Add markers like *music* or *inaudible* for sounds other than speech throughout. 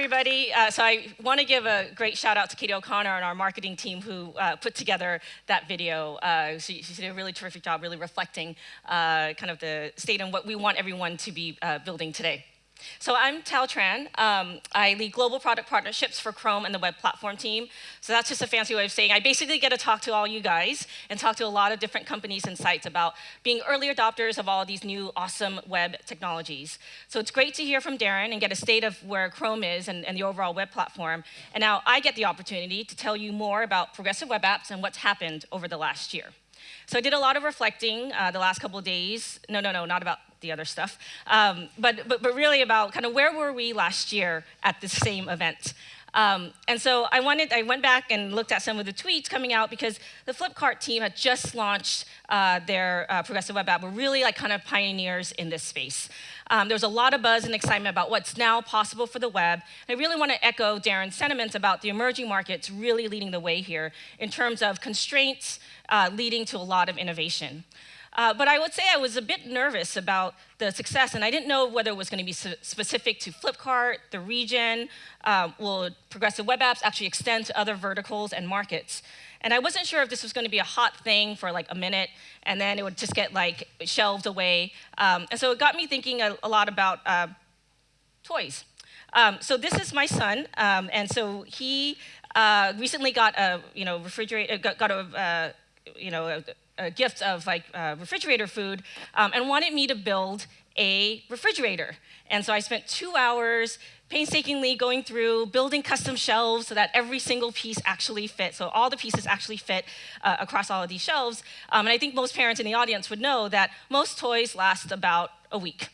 everybody. Uh, so I want to give a great shout out to Katie O'Connor and our marketing team who uh, put together that video. Uh, she, she, did a really terrific job, really reflecting uh, kind of the state and what we want everyone to be uh, building today. So I'm Thao Tran. Um, I lead global product partnerships for Chrome and the web platform team. So that's just a fancy way of saying I basically get to talk to all you guys and talk to a lot of different companies and sites about being early adopters of all of these new awesome web technologies. So it's great to hear from Darren and get a state of where Chrome is and, and the overall web platform. And now I get the opportunity to tell you more about progressive web apps and what's happened over the last year. So I did a lot of reflecting uh, the last couple of days. No, no, no, not about the other stuff. Um, but, but, but really about kind of where were we last year at the same event. Um, and so I wanted, I went back and looked at some of the tweets coming out because the Flipkart team had just launched uh, their uh, progressive web app. We're really like kind of pioneers in this space. Um, there was a lot of buzz and excitement about what's now possible for the web. And I really want to echo Darren's sentiments about the emerging markets really leading the way here in terms of constraints uh, leading to a lot of innovation. Uh, but I would say I was a bit nervous about the success, and I didn't know whether it was going to be specific to Flipkart, the region, uh, will progressive web apps actually extend to other verticals and markets. And I wasn't sure if this was going to be a hot thing for like a minute, and then it would just get like shelved away. Um, and so it got me thinking a, a lot about uh, toys. Um, so this is my son, um, and so he uh, recently got a you know refrigerator, got, got a uh, you know a, a gift of like uh, refrigerator food um, and wanted me to build a refrigerator. And so I spent two hours painstakingly going through building custom shelves so that every single piece actually fit. So all the pieces actually fit uh, across all of these shelves. Um, and I think most parents in the audience would know that most toys last about a week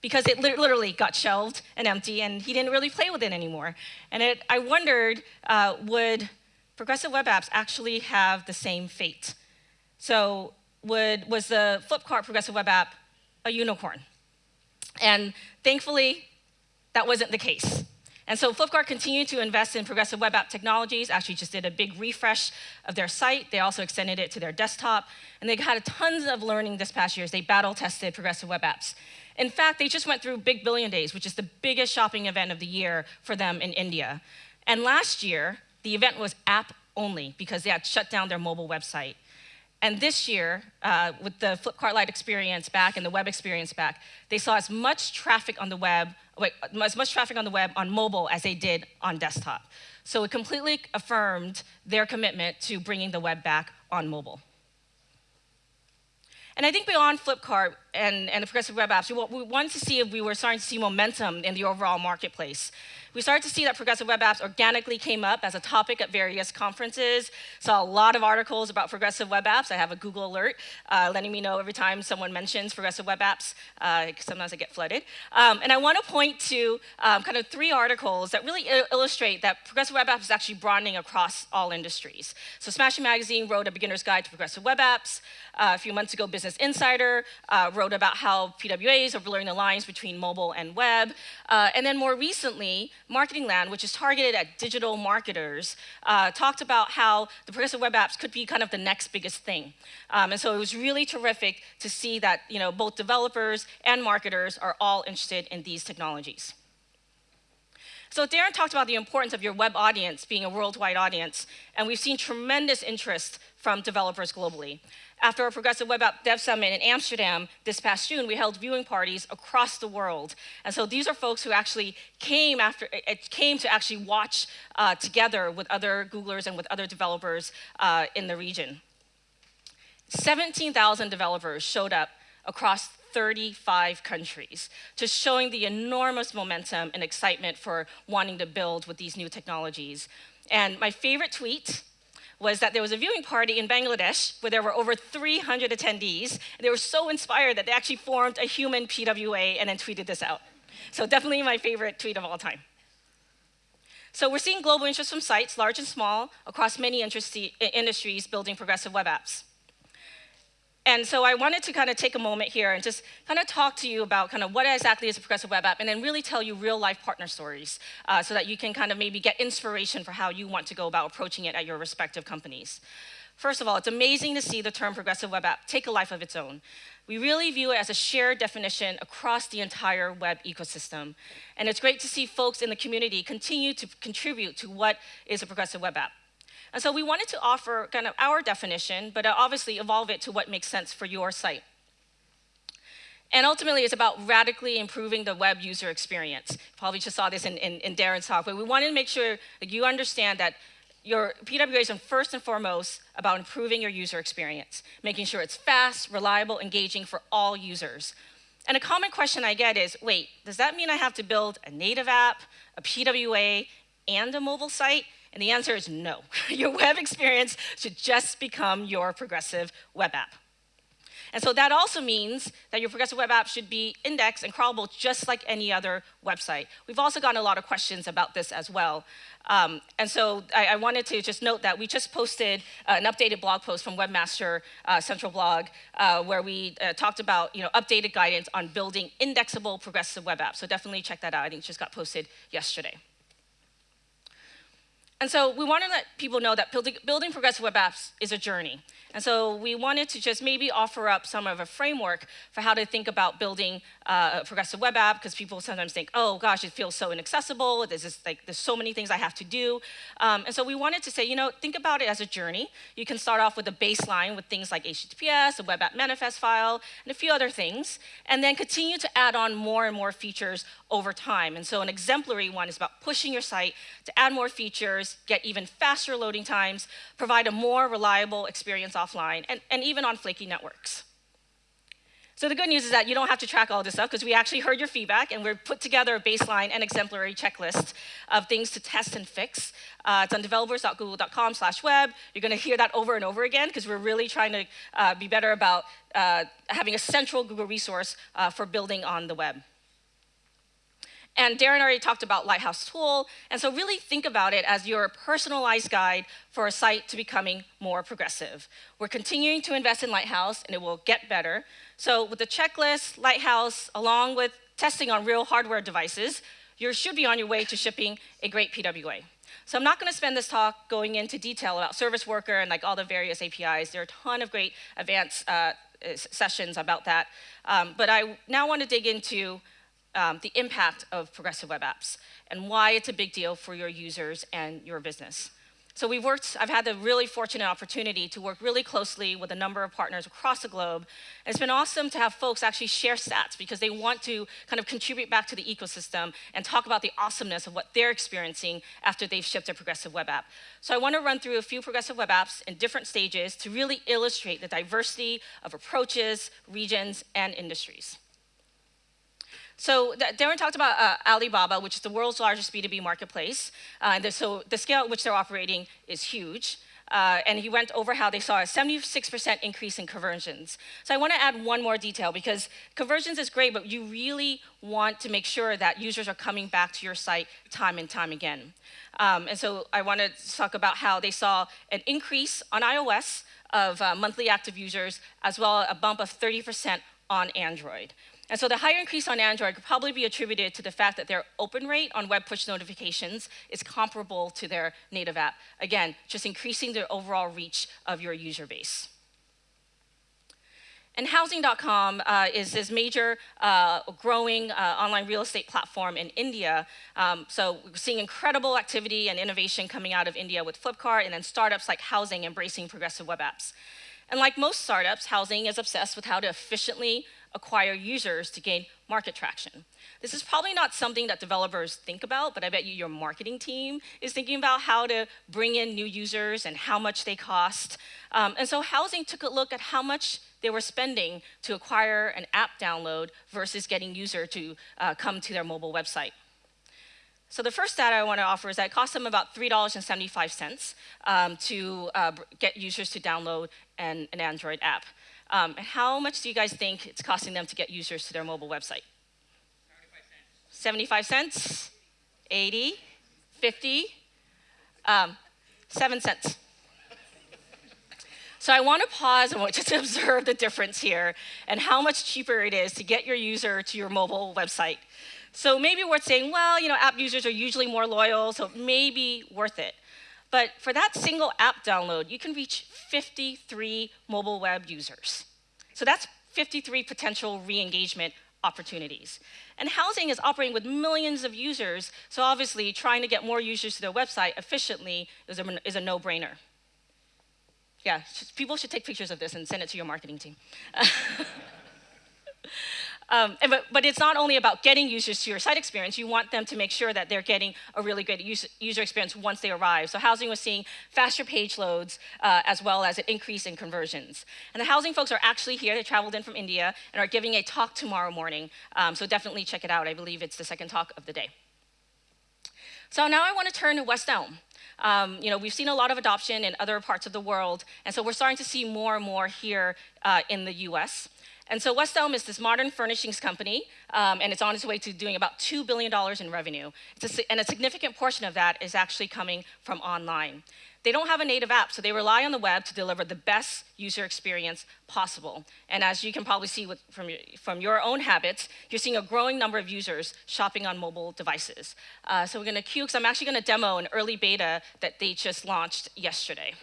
because it li literally got shelved and empty and he didn't really play with it anymore. And it, I wondered, uh, would progressive web apps actually have the same fate? So would, was the Flipkart progressive web app a unicorn? And thankfully, that wasn't the case. And so Flipkart continued to invest in progressive web app technologies, actually just did a big refresh of their site. They also extended it to their desktop. And they had tons of learning this past year as they battle tested progressive web apps. In fact, they just went through Big Billion Days, which is the biggest shopping event of the year for them in India. And last year, the event was app only because they had shut down their mobile website. And this year, uh, with the Flipkart Lite experience back and the web experience back, they saw as much traffic on the web, wait, as much traffic on the web on mobile as they did on desktop. So it completely affirmed their commitment to bringing the web back on mobile. And I think beyond Flipkart and, and the progressive web apps, we, we wanted to see if we were starting to see momentum in the overall marketplace. We started to see that progressive web apps organically came up as a topic at various conferences. Saw a lot of articles about progressive web apps. I have a Google alert uh, letting me know every time someone mentions progressive web apps. Uh, sometimes I get flooded. Um, and I want to point to um, kind of three articles that really illustrate that progressive web apps is actually broadening across all industries. So Smashing Magazine wrote a beginner's guide to progressive web apps. Uh, a few months ago, Business Insider uh, wrote about how PWAs are blurring the lines between mobile and web. Uh, and then more recently, Marketing Land, which is targeted at digital marketers, uh, talked about how the progressive web apps could be kind of the next biggest thing. Um, and so it was really terrific to see that you know, both developers and marketers are all interested in these technologies. So Darren talked about the importance of your web audience being a worldwide audience, and we've seen tremendous interest from developers globally. After our Progressive Web App Dev Summit in Amsterdam this past June, we held viewing parties across the world. And so these are folks who actually came after it came to actually watch uh, together with other Googlers and with other developers uh, in the region. 17,000 developers showed up across 35 countries, just showing the enormous momentum and excitement for wanting to build with these new technologies. And my favorite tweet was that there was a viewing party in Bangladesh where there were over 300 attendees. They were so inspired that they actually formed a human PWA and then tweeted this out. So definitely my favorite tweet of all time. So we're seeing global interest from sites, large and small, across many industries building progressive web apps. And so I wanted to kind of take a moment here and just kind of talk to you about kind of what exactly is a progressive web app and then really tell you real life partner stories uh, so that you can kind of maybe get inspiration for how you want to go about approaching it at your respective companies. First of all, it's amazing to see the term progressive web app take a life of its own. We really view it as a shared definition across the entire web ecosystem. And it's great to see folks in the community continue to contribute to what is a progressive web app. And so we wanted to offer kind of our definition, but uh, obviously evolve it to what makes sense for your site. And ultimately, it's about radically improving the web user experience. Probably just saw this in, in, in Darren's talk, but we wanted to make sure that you understand that your PWA is first and foremost about improving your user experience, making sure it's fast, reliable, engaging for all users. And a common question I get is, wait, does that mean I have to build a native app, a PWA, and a mobile site? And the answer is no. *laughs* your web experience should just become your progressive web app. And so that also means that your progressive web app should be indexed and crawlable just like any other website. We've also gotten a lot of questions about this as well. Um, and so I, I, wanted to just note that we just posted uh, an updated blog post from Webmaster uh, Central Blog uh, where we uh, talked about you know, updated guidance on building indexable progressive web apps. So definitely check that out. I think it just got posted yesterday. And so we want to let people know that building, progressive web apps is a journey. And so we wanted to just maybe offer up some of a framework for how to think about building uh, progressive web app, because people sometimes think, oh gosh, it feels so inaccessible, there's, just, like, there's so many things I have to do. Um, and so we wanted to say, you know, think about it as a journey. You can start off with a baseline with things like HTTPS, a web app manifest file, and a few other things, and then continue to add on more and more features over time. And so an exemplary one is about pushing your site to add more features, get even faster loading times, provide a more reliable experience offline, and, and even on flaky networks. So the good news is that you don't have to track all this stuff because we actually heard your feedback and we've put together a baseline and exemplary checklist of things to test and fix. Uh, it's on developers.google.com slash web. You're going to hear that over and over again because we're really trying to uh, be better about uh, having a central Google resource uh, for building on the web. And Darren already talked about Lighthouse Tool, and so really think about it as your personalized guide for a site to becoming more progressive. We're continuing to invest in Lighthouse, and it will get better. So with the checklist, Lighthouse, along with testing on real hardware devices, you should be on your way to shipping a great PWA. So I'm not going to spend this talk going into detail about Service Worker and like all the various APIs. There are a ton of great advanced uh, sessions about that. Um, but I now want to dig into um, the impact of progressive web apps and why it's a big deal for your users and your business. So we've worked, I've had the really fortunate opportunity to work really closely with a number of partners across the globe. And it's been awesome to have folks actually share stats because they want to kind of contribute back to the ecosystem and talk about the awesomeness of what they're experiencing after they've shipped a progressive web app. So I want to run through a few progressive web apps in different stages to really illustrate the diversity of approaches, regions, and industries. So Darren talked about uh, Alibaba, which is the world's largest B2B marketplace. Uh, and so the scale at which they're operating is huge. Uh, and he went over how they saw a 76% increase in conversions. So I want to add one more detail because conversions is great, but you really want to make sure that users are coming back to your site time and time again. Um, and so I want to talk about how they saw an increase on iOS of uh, monthly active users, as well a bump of 30% on Android. And so the higher increase on Android could probably be attributed to the fact that their open rate on web push notifications is comparable to their native app. Again, just increasing the overall reach of your user base. And Housing.com uh, is this major uh, growing uh, online real estate platform in India. Um, so we're seeing incredible activity and innovation coming out of India with Flipkart and then startups like Housing embracing progressive web apps. And like most startups, Housing is obsessed with how to efficiently acquire users to gain market traction. This is probably not something that developers think about, but I bet you your marketing team is thinking about how to bring in new users and how much they cost. Um, and so Housing took a look at how much they were spending to acquire an app download versus getting user to uh, come to their mobile website. So the first data I want to offer is that it costs them about $3.75 um, to uh, get users to download an, an Android app. Um, how much do you guys think it's costing them to get users to their mobile website? 75 cents? 75 cents 80? 50? Um, 7 cents. So I want to pause and *laughs* just observe the difference here and how much cheaper it is to get your user to your mobile website. So maybe worth saying, well, you know, app users are usually more loyal, so maybe worth it. But for that single app download, you can reach 53 mobile web users. So that's 53 potential re-engagement opportunities. And housing is operating with millions of users, so obviously trying to get more users to their website efficiently is a, is a no-brainer. Yeah, people should take pictures of this and send it to your marketing team. *laughs* Um, and, but, but it's not only about getting users to your site experience, you want them to make sure that they're getting a really good user, user experience once they arrive. So housing was seeing faster page loads uh, as well as an increase in conversions. And the housing folks are actually here, they traveled in from India and are giving a talk tomorrow morning. Um, so definitely check it out. I believe it's the second talk of the day. So now I want to turn to West Elm. Um, you know, we've seen a lot of adoption in other parts of the world, and so we're starting to see more and more here uh, in the US. And so West Elm is this modern furnishings company, um, and it's on its way to doing about $2 billion in revenue. A, and a significant portion of that is actually coming from online. They don't have a native app, so they rely on the web to deliver the best user experience possible. And as you can probably see with, from, your, from your own habits, you're seeing a growing number of users shopping on mobile devices. Uh, so we're gonna queue, because I'm actually gonna demo an early beta that they just launched yesterday.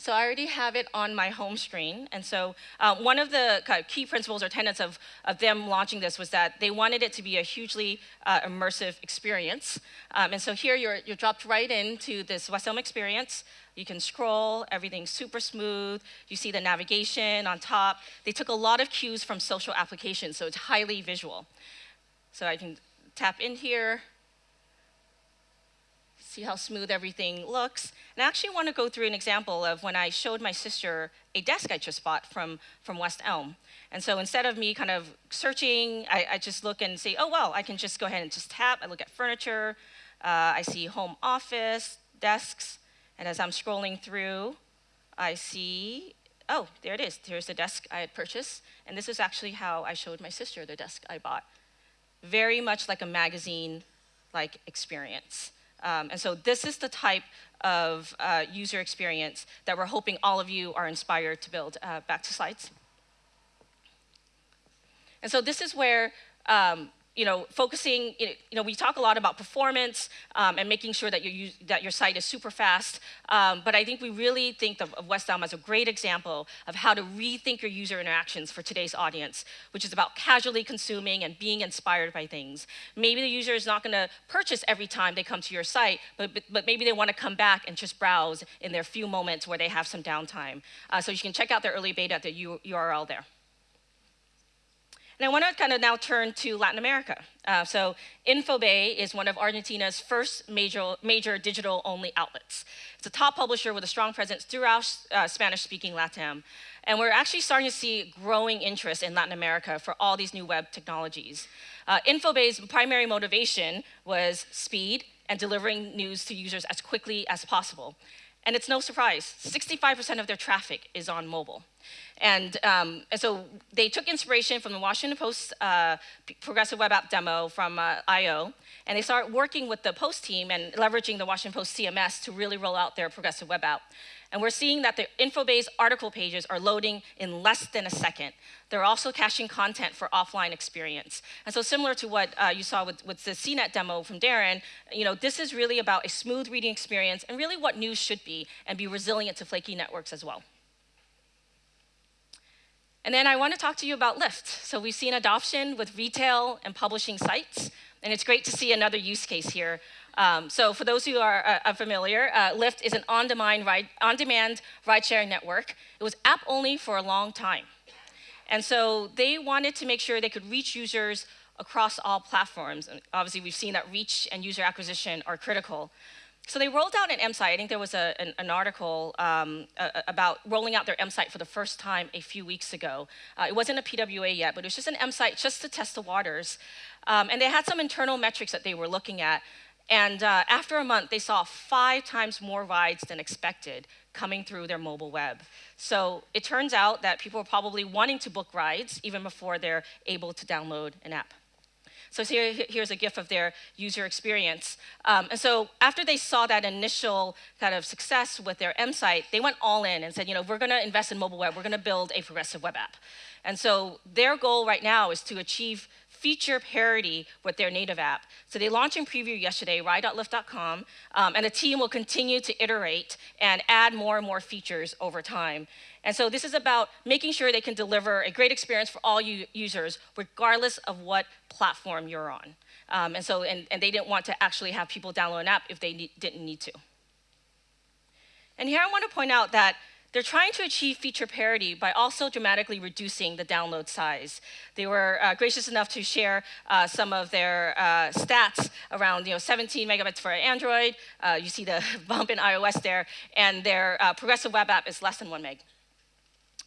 So I already have it on my home screen. And so uh, one of the kind of key principles or tenets of, of them launching this was that they wanted it to be a hugely uh, immersive experience. Um, and so here you're, you're dropped right into this West Elm experience. You can scroll, everything's super smooth. You see the navigation on top. They took a lot of cues from social applications, so it's highly visual. So I can tap in here, see how smooth everything looks. And I actually want to go through an example of when I showed my sister a desk I just bought from, from West Elm. And so instead of me kind of searching, I, I just look and say, oh, well, I can just go ahead and just tap. I look at furniture. Uh, I see home office, desks. And as I'm scrolling through, I see, oh, there it is. Here's the desk I had purchased. And this is actually how I showed my sister the desk I bought. Very much like a magazine-like experience. Um, and so this is the type of uh, user experience that we're hoping all of you are inspired to build. Uh, back to slides. And so this is where um, you know, focusing, you know, we talk a lot about performance um, and making sure that, you that your site is super fast, um, but I think we really think of, of West Elm as a great example of how to rethink your user interactions for today's audience, which is about casually consuming and being inspired by things. Maybe the user is not gonna purchase every time they come to your site, but, but, but maybe they wanna come back and just browse in their few moments where they have some downtime. Uh, so you can check out their early beta at the U URL there. And I want to kind of now turn to Latin America. Uh, so Infobae is one of Argentina's first major, major digital-only outlets. It's a top publisher with a strong presence throughout uh, Spanish-speaking LATAM. And we're actually starting to see growing interest in Latin America for all these new web technologies. Uh, Infobae's primary motivation was speed and delivering news to users as quickly as possible. And it's no surprise, 65% of their traffic is on mobile. And, um, and, so they took inspiration from the Washington Post uh, progressive web app demo from uh, I.O., and they started working with the Post team and leveraging the Washington Post CMS to really roll out their progressive web app. And we're seeing that the info-based article pages are loading in less than a second. They're also caching content for offline experience. And so similar to what uh, you saw with, with the CNET demo from Darren, you know, this is really about a smooth reading experience and really what news should be and be resilient to flaky networks as well. And then I want to talk to you about Lyft. So we've seen adoption with retail and publishing sites, and it's great to see another use case here um, so for those who are uh, familiar, uh, Lyft is an on-demand ride, on-demand ride-sharing network. It was app-only for a long time. And so they wanted to make sure they could reach users across all platforms. And obviously, we've seen that reach and user acquisition are critical. So they rolled out an M site. I think there was a, an, an, article um, uh, about rolling out their M site for the first time a few weeks ago. Uh, it wasn't a PWA yet, but it was just an M site just to test the waters. Um, and they had some internal metrics that they were looking at. And uh, after a month, they saw five times more rides than expected coming through their mobile web. So it turns out that people are probably wanting to book rides even before they're able to download an app. So here, here's a GIF of their user experience. Um, and so after they saw that initial kind of success with their M site, they went all in and said, you know, we're going to invest in mobile web. We're going to build a progressive web app. And so their goal right now is to achieve feature parity with their native app. So they launched in preview yesterday, ride.lyft.com, um, and the team will continue to iterate and add more and more features over time. And so this is about making sure they can deliver a great experience for all users, regardless of what platform you're on. Um, and so, and, and, they didn't want to actually have people download an app if they need, didn't need to. And here I want to point out that they're trying to achieve feature parity by also dramatically reducing the download size. They were uh, gracious enough to share uh, some of their uh, stats around you know, 17 megabytes for Android. Uh, you see the *laughs* bump in iOS there. And their uh, progressive web app is less than one meg.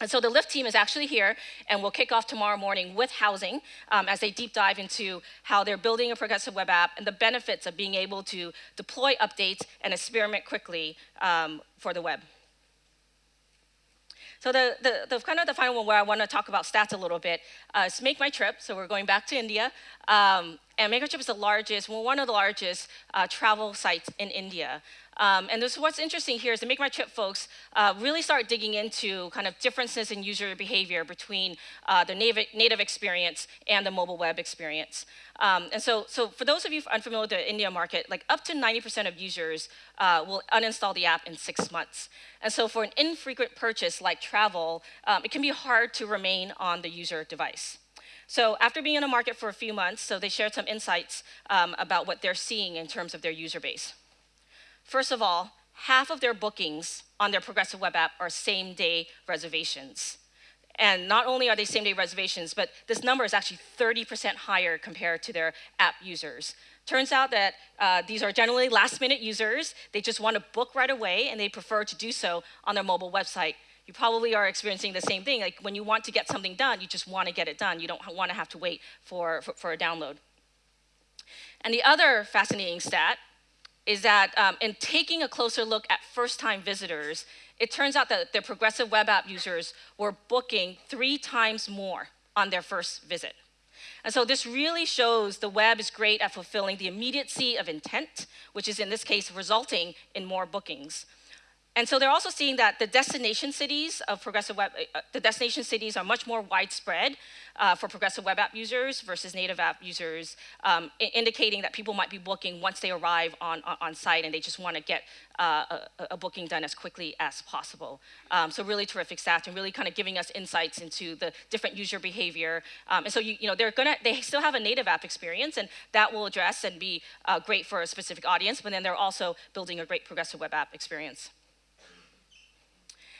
And so the Lyft team is actually here and we'll kick off tomorrow morning with housing um, as they deep dive into how they're building a progressive web app and the benefits of being able to deploy updates and experiment quickly um, for the web. So the, the, the, kind of the final one where I want to talk about stats a little bit uh, is Make My Trip. So we're going back to India. Um, and Make My Trip is the largest, well, one of the largest uh, travel sites in India. Um, and this, what's interesting here is the Make My Trip folks uh, really start digging into kind of differences in user behavior between uh, the native, native experience and the mobile web experience. Um, and so, so for those of you unfamiliar with the India market, like up to 90% of users uh, will uninstall the app in six months. And so for an infrequent purchase like travel, um, it can be hard to remain on the user device. So after being in the market for a few months, so they shared some insights um, about what they're seeing in terms of their user base. First of all, half of their bookings on their progressive web app are same day reservations. And not only are they same day reservations, but this number is actually 30% higher compared to their app users. Turns out that uh, these are generally last minute users. They just want to book right away and they prefer to do so on their mobile website. You probably are experiencing the same thing. Like when you want to get something done, you just want to get it done. You don't want to have to wait for, for, for a download. And the other fascinating stat is that um, in taking a closer look at first-time visitors, it turns out that the progressive web app users were booking three times more on their first visit. And so this really shows the web is great at fulfilling the immediacy of intent, which is in this case resulting in more bookings. And so they're also seeing that the destination cities of progressive web, uh, the destination cities are much more widespread uh, for progressive web app users versus native app users, um, indicating that people might be booking once they arrive on, on, on site and they just want to get uh, a, a, booking done as quickly as possible. Um, so really terrific stats and really kind of giving us insights into the different user behavior. Um, and so you, you know they're gonna they still have a native app experience and that will address and be uh, great for a specific audience, but then they're also building a great progressive web app experience.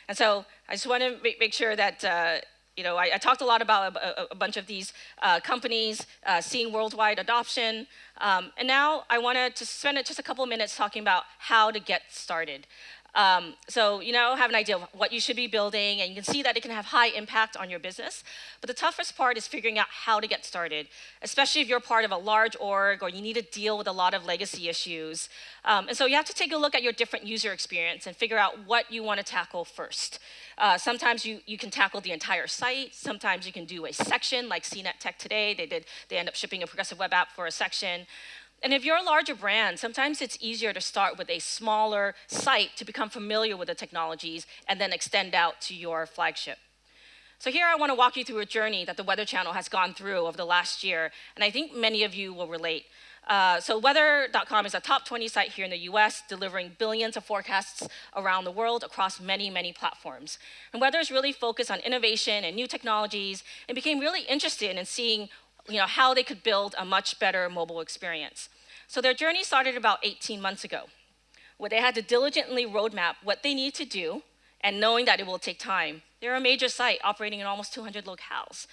And so I just want to make, sure that, uh, you know, I, I, talked a lot about a, a bunch of these uh, companies uh, seeing worldwide adoption. Um, and now I want to spend just a couple minutes talking about how to get started. Um, so you now have an idea of what you should be building, and you can see that it can have high impact on your business. But the toughest part is figuring out how to get started, especially if you're part of a large org or you need to deal with a lot of legacy issues. Um, and so you have to take a look at your different user experience and figure out what you want to tackle first. Uh, sometimes you, you can tackle the entire site. Sometimes you can do a section like CNET Tech today. They did they end up shipping a progressive web app for a section. And if you're a larger brand, sometimes it's easier to start with a smaller site to become familiar with the technologies and then extend out to your flagship. So here I want to walk you through a journey that the Weather Channel has gone through over the last year, and I think many of you will relate. Uh, so weather.com is a top 20 site here in the US, delivering billions of forecasts around the world across many, many platforms. And Weather is really focused on innovation and new technologies and became really interested in seeing you know, how they could build a much better mobile experience. So their journey started about 18 months ago, where they had to diligently roadmap what they need to do and knowing that it will take time. They're a major site operating in almost 200 locales.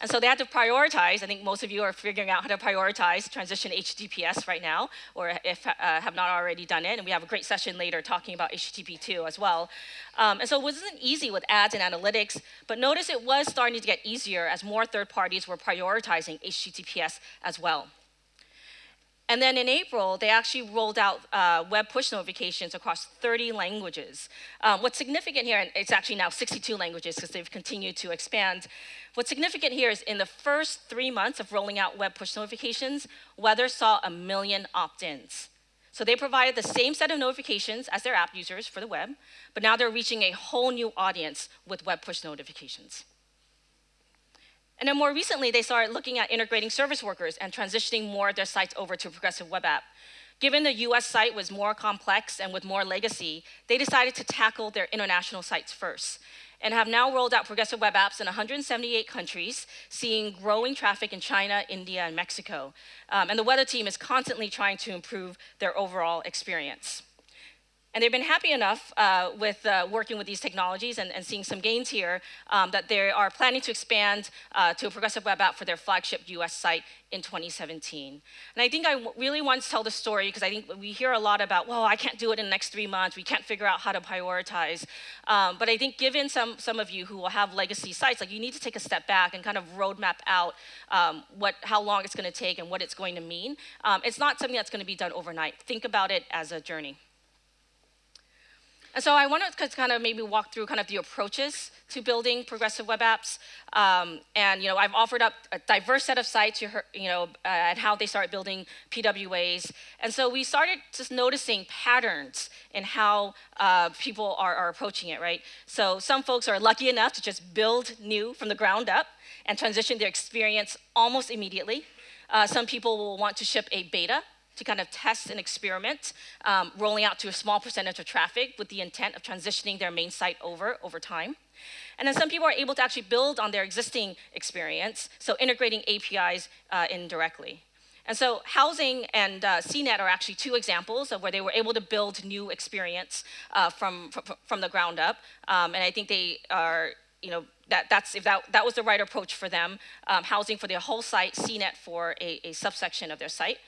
And so they had to prioritize. I think most of you are figuring out how to prioritize transition HTTPS right now, or if uh, have not already done it. And we have a great session later talking about HTTP2 as well. Um, and so it wasn't easy with ads and analytics, but notice it was starting to get easier as more third parties were prioritizing HTTPS as well. And then in April, they actually rolled out uh, web push notifications across 30 languages. Um, what's significant here, and it's actually now 62 languages because they've continued to expand. What's significant here is in the first three months of rolling out web push notifications, Weather saw a million opt-ins. So they provided the same set of notifications as their app users for the web, but now they're reaching a whole new audience with web push notifications. And then more recently, they started looking at integrating service workers and transitioning more of their sites over to a Progressive Web App. Given the US site was more complex and with more legacy, they decided to tackle their international sites first and have now rolled out progressive web apps in 178 countries, seeing growing traffic in China, India, and Mexico. Um, and the weather team is constantly trying to improve their overall experience. And they've been happy enough uh, with uh, working with these technologies and, and, seeing some gains here um, that they are planning to expand uh, to a progressive web app for their flagship US site in 2017. And I think I really want to tell the story because I think we hear a lot about, well, I can't do it in the next three months. We can't figure out how to prioritize. Um, but I think given some, some of you who will have legacy sites, like you need to take a step back and kind of roadmap out um, what, how long it's going to take and what it's going to mean. Um, it's not something that's going to be done overnight. Think about it as a journey. And so I want to kind of maybe walk through kind of the approaches to building progressive web apps. Um, and, you know, I've offered up a diverse set of sites, you, heard, you know, uh, and how they start building PWAs. And so we started just noticing patterns in how uh, people are, are approaching it, right? So some folks are lucky enough to just build new from the ground up and transition their experience almost immediately. Uh, some people will want to ship a beta to kind of test and experiment, um, rolling out to a small percentage of traffic with the intent of transitioning their main site over over time. And then some people are able to actually build on their existing experience, so integrating APIs uh, indirectly. And so housing and uh, CNET are actually two examples of where they were able to build new experience uh, from, from, from, the ground up. Um, and I think they are, you know, that, that's, if that, that was the right approach for them, um, housing for their whole site, CNET for a, a subsection of their site.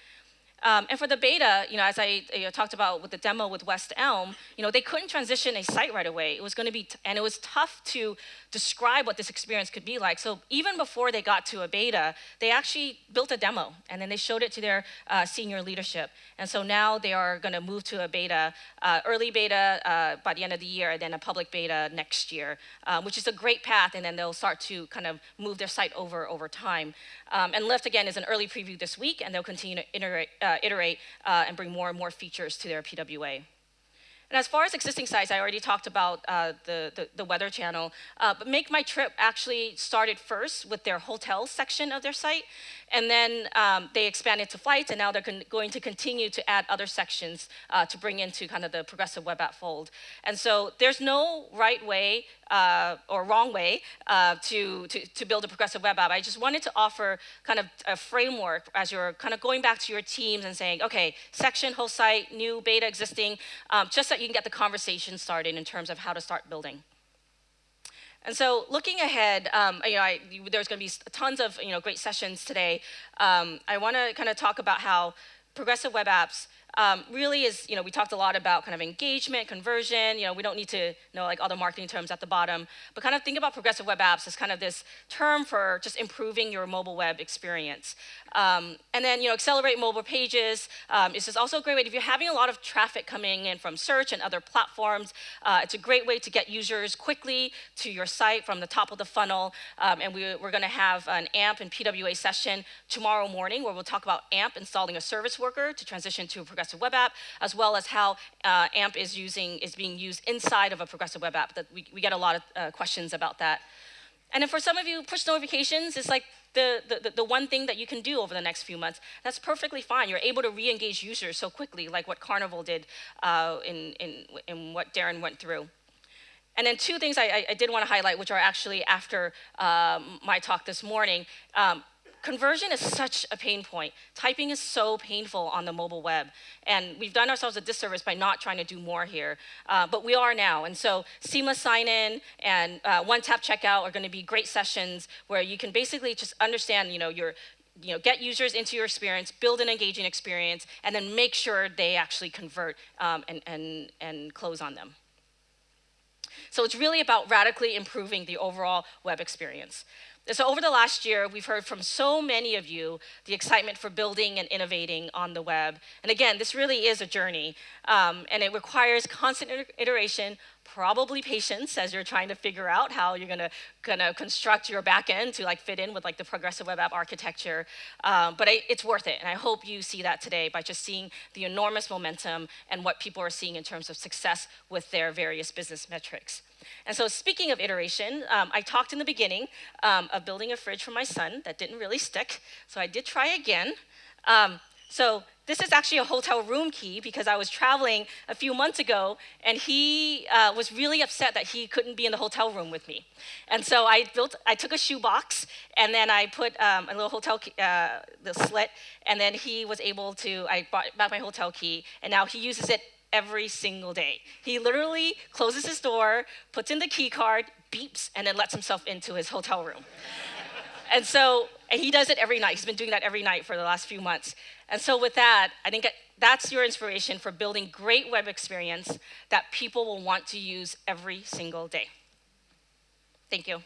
Um, and for the beta, you know, as I you know, talked about with the demo with West Elm, you know, they couldn't transition a site right away. It was going to be, and it was tough to describe what this experience could be like. So even before they got to a beta, they actually built a demo, and then they showed it to their uh, senior leadership. And so now they are going to move to a beta, uh, early beta uh, by the end of the year, and then a public beta next year, um, which is a great path. And then they'll start to kind of move their site over over time. Um, and Lyft again is an early preview this week, and they'll continue to iterate uh, iterate uh, and bring more and more features to their PWA. And as far as existing sites, I already talked about uh, the, the, the, Weather Channel, uh, but Make My Trip actually started first with their hotel section of their site, and then um, they expanded to flights, and now they're going to continue to add other sections uh, to bring into kind of the progressive web app fold. And so there's no right way uh, or wrong way uh, to, to, to, build a progressive web app. I just wanted to offer kind of a framework as you're kind of going back to your teams and saying, okay, section, whole site, new, beta, existing, um, just so you can get the conversation started in terms of how to start building. And so looking ahead, um, you know, I, there's going to be tons of you know, great sessions today. Um, I want to kind of talk about how progressive web apps um, really is, you know, we talked a lot about kind of engagement, conversion, you know, we don't need to know like all the marketing terms at the bottom, but kind of think about progressive web apps as kind of this term for just improving your mobile web experience. Um, and then, you know, accelerate mobile pages um, is just also a great way, if you're having a lot of traffic coming in from search and other platforms, uh, it's a great way to get users quickly to your site from the top of the funnel. Um, and we, we're gonna have an AMP and PWA session tomorrow morning where we'll talk about AMP installing a service worker to transition to a progressive web app, as well as how uh, AMP is using is being used inside of a progressive web app. That we, we get a lot of uh, questions about that. And then for some of you, push notifications is like the, the, the one thing that you can do over the next few months. That's perfectly fine. You're able to re-engage users so quickly, like what Carnival did uh, in, in, in what Darren went through. And then two things I, I did want to highlight, which are actually after um, my talk this morning. Um, conversion is such a pain point. Typing is so painful on the mobile web. And we've done ourselves a disservice by not trying to do more here. Uh, but we are now. And so seamless sign-in and uh, one-tap checkout are going to be great sessions where you can basically just understand, you know, your, you know, get users into your experience, build an engaging experience, and then make sure they actually convert um, and, and, and close on them. So it's really about radically improving the overall web experience. So over the last year, we've heard from so many of you the excitement for building and innovating on the web. And again, this really is a journey, um, and it requires constant iteration, probably patience as you're trying to figure out how you're gonna, gonna construct your backend to like fit in with like the progressive web app architecture. Um, but I, it's worth it, and I hope you see that today by just seeing the enormous momentum and what people are seeing in terms of success with their various business metrics. And so speaking of iteration, um, I talked in the beginning um, of building a fridge for my son that didn't really stick, so I did try again. Um, so this is actually a hotel room key because I was traveling a few months ago and he uh, was really upset that he couldn't be in the hotel room with me. And so I built, I took a shoebox and then I put um, a little hotel, key, uh, the slit, and then he was able to, I bought back my hotel key and now he uses it every single day. He literally closes his door, puts in the key card, beeps, and then lets himself into his hotel room. and so, and he does it every night. He's been doing that every night for the last few months. And so with that, I think that's your inspiration for building great web experience that people will want to use every single day. Thank you.